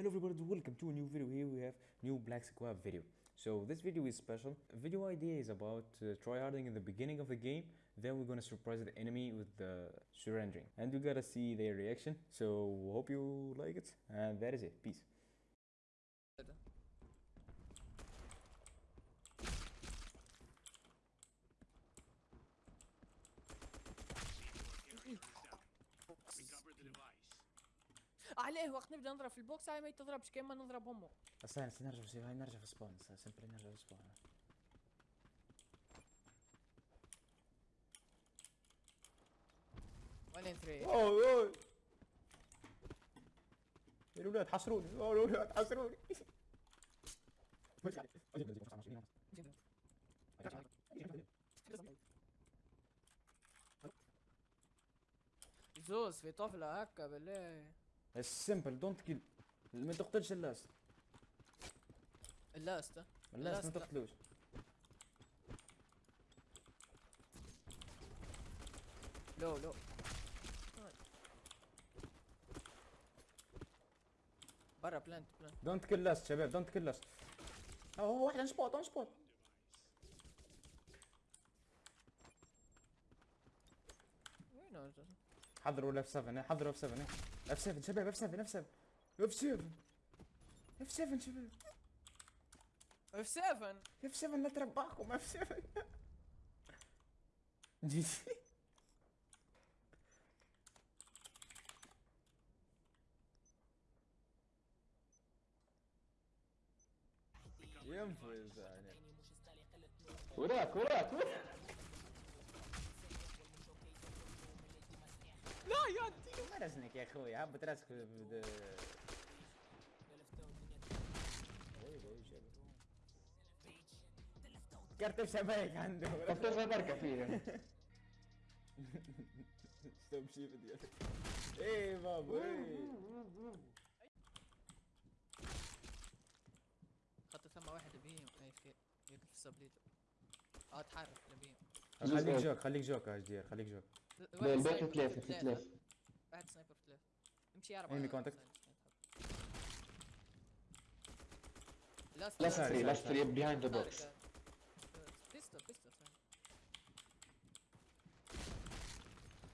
Hello everybody, welcome to a new video. Here we have new Black Squad video. So this video is special. Video idea is about uh, tryharding in the beginning of the game. Then we're gonna surprise the enemy with the surrendering, and we gotta see their reaction. So hope you like it, and that is it. Peace. عليه وقت نبدا نضرب في البوكس هاي ما يتضربش كيما نضرب امه استنى استنى نرجع في هاي نرجع في سبون سمبلي نرجع في سبون. وين ثري اوي اوي يا الاولاد حصروني أوه الاولاد حصروني زوز في طفلة هكا بالله. السمبل دونت كيل ما تقتلش اللاست. اللاست؟ اللاست ما لا. تقتلوش. لو لو. برا بلانت بلانت دونت كيل لاست شباب دونت كيل لاست هو واحد اون سبوت اون سبوت وين هو؟ حضروا الاف 7 حضروا اف 7 اف 7 شباب اف 7 اف 7 اف 7 اف 7 شباب. اف 7 اف 7 لا تربحكم اف 7 جي جي. ينفذ يعني. وراك وراك وراك. لا يا انتي ما رزنك يا أخوي هبط راسك كرت شبايك عنده. تفتح بركة فيه ستوب شيف ديالك إيه بابا إيه. خط ثم واحد بيهم. اي في يقف في السبليت. آه تحرك نبيهم خليك جوك خليك جوك يا جدير خليك جوك. البيت في ثلاثة في ثلاثة واحد سنايبر في ثلاثة امشي أربعة انمي كونتاكت. لاست فري لاست فري بيهايند ذا بوكس بيستول بيستول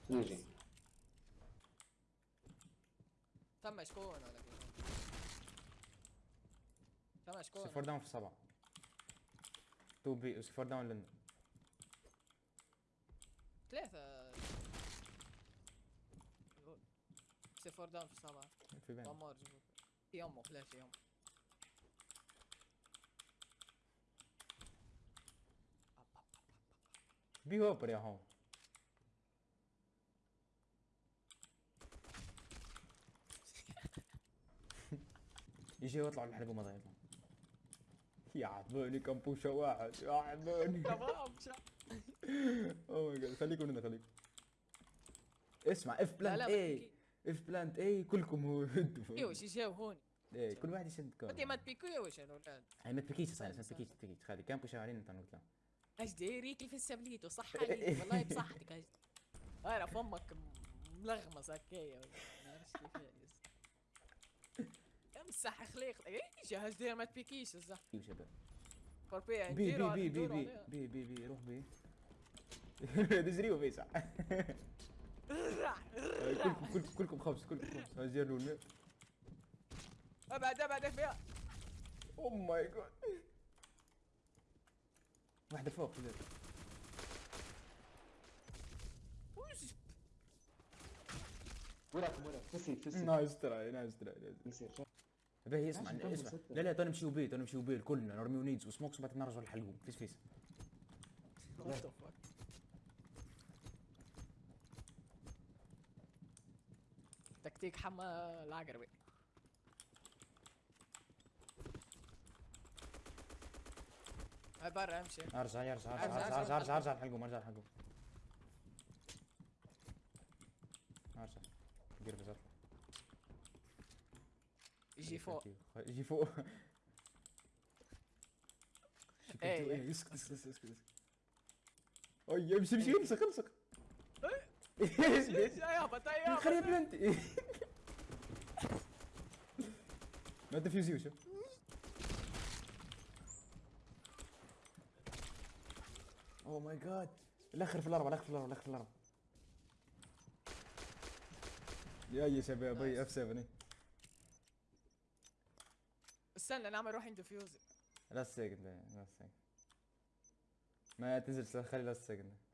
يجي ثم شكون ولا؟ ثم شكون سفور داون في سبعة تو بي سفور داون لنا ثلاثة سفور داون في سبعة في بين دمار في امه فلاش يوم بي هوبر يا هون يجي يطلع الحلبة ما يطلع يا عبوني كمبوشة واحد يا عبوني تمام اوه ماي جاد خليكم هنا خليكم اسمع اف بلانت لا، اي. اف بلانت. اي كلكم هدوا أيوه شي جاو هون إيه كل واحد يشد كون انت ما تبيكوا يا وش الأولاد؟ هاي ما تبكيش صاير ما تبكيش تبكيش خلي كان بوشة علينا انت نقول إيش دايريك في السبليت؟ وصح عليك والله بصحتك. إيش؟ أنا فمك ملغمس هكايا ما عرفتش كيف امسح خليق. إيش هاش داير ما تبيكيش الزح أيوه شباب. بي بي بي بي عليها. بي بي بي روح بي. دزريو بي صح. كلكم كلكم كلكم خمس كلكم خمس. هاي زير نون ابعد أبعد فيها أو ماي جاد واحدة فوق كذا وراك وراك. فسيت فسيت nice try nice try يصير باهي اسمع اسمع. لا لا تو نمشيو بيه تو نمشيو بيه كلنا نرميو nades. و smokes بعد نرجعوا للحلقوم فيس فيس تكتيك حما العقربي هاي برا امشي. ارجع ارجع ارجع ارجع ارجع ارجع ارجع ارجع. ارجع دير بس اطلع يجي فوق. يجي فوق. إيه. إيه اسكت اسكت اسكت اسكت اسكت أي امشي امشي امسك امسك إيش يا يابا خليه بلنتي ما تدفيوز يوسف oh my God الآخر في الاربعه الآخر في الاربعه الآخر في الاربعه يا يا شباب اي F 7 استنى نعمل روح defuse last second last second ما تنزل خلي last second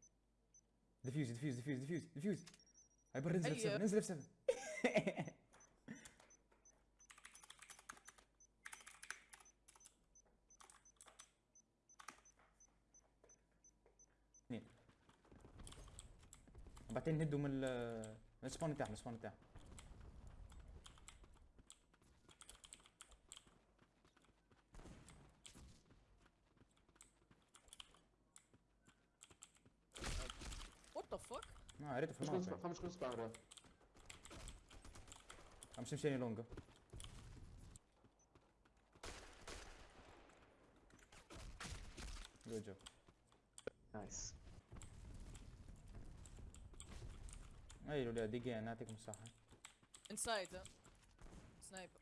defuse defuse defuse defuse defuse هايبر نزل F 7 هيا. نزل F 7 اثنين بعدين نهدوا من ال- من السبون بتاعهم السبون بتاعهم وات ذا قريته في الموقع سبا- مش كل سبا عمره عم شمشاني لونجا. good job nice أي لو دقيقة نعطيكم الصحة. inside sniper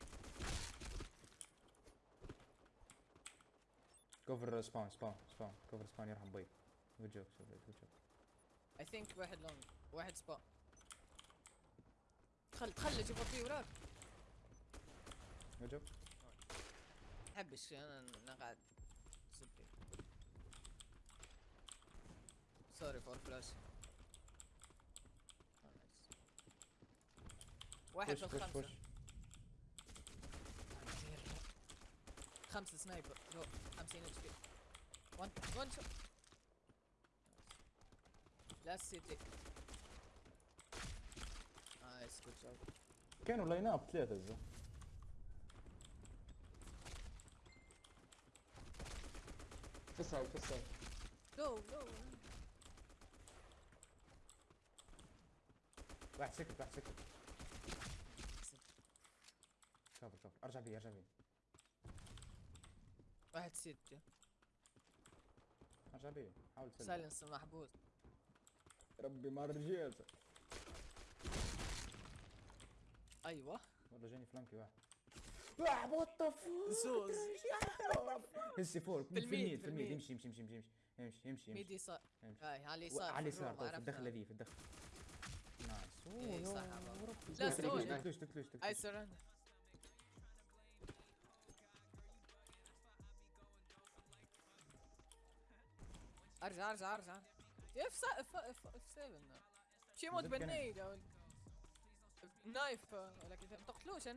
cover spawn spawn spawn cover spawn يرحم بي good job good job I think واحد long واحد سبا. خل خل جيب فيه وراك جوب حبش أنا أنا قاعد سبي. سوري فور فلاش واحد في الخمسة خمسة. سنايبر. جو 50 اتش بي 1 1 شوت لا سيتي كانوا لاين اب ثلاثة زو. في السايد في السايد جو جو واحد سكت واحد سكت. كفر كفر أرجع بي أرجع بي واحد ستة أرجع بي حاول تسلم. سايلنس محبوس. ربي ما رجعت. أيوه. والله جاني فلانكي واحد. واحد. وات ذا زوز. هسي فور في الميد، في الميد. يمشي يمشي يمشي يمشي يمشي يمشي ميدي يسار يمشي هاي على اليسار على في اليسار طيب، في. الدخلة ذي في الدخلة. نايس صح،. لا، سوري. تكلوش تكلوش تكلوش اي سرندر أرجع أرجع أرجع. اف سا اف اف اف 7 شي كنب. بالنيد نايف ولكن ما تقتلوش يا